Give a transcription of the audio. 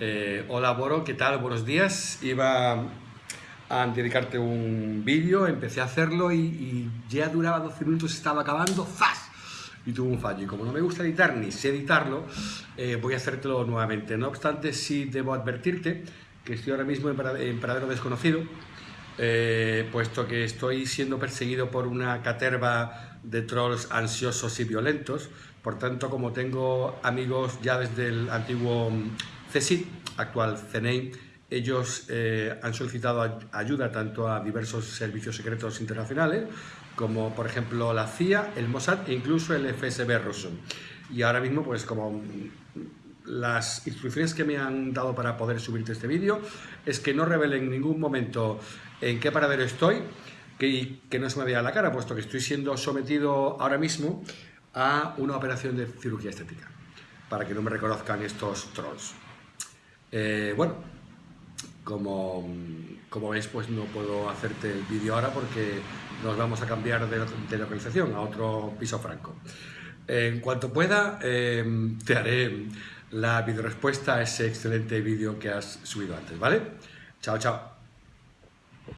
Eh, hola Boro, ¿qué tal? Buenos días. Iba a dedicarte un vídeo, empecé a hacerlo y, ya duraba 12 minutos, estaba acabando, ¡zas! Y tuvo un fallo. Y como no me gusta editar ni sé editarlo, eh, voy a hacértelo nuevamente. No obstante, sí debo advertirte que estoy ahora mismo en, paradero desconocido, eh, puesto que estoy siendo perseguido por una caterva de trolls ansiosos y violentos. Por tanto, como tengo amigos ya desde el antiguo CSIC, actual CNEI, ellos eh, han solicitado ayuda tanto a diversos servicios secretos internacionales, como por ejemplo la CIA, el Mossad e incluso el FSB ruso. Y ahora mismo, pues como las instrucciones que me han dado para poder subirte este vídeo es que no revele en ningún momento en qué paradero estoy, que, que no se me vea la cara, puesto que estoy siendo sometido ahora mismo a una operación de cirugía estética, para que no me reconozcan estos trolls. Eh, bueno, como, como veis, pues no puedo hacerte el vídeo ahora porque nos vamos a cambiar de, localización a otro piso franco. En cuanto pueda, em, te haré la video respuesta a ese excelente vídeo que has subido antes, ¿vale? Chao, chao.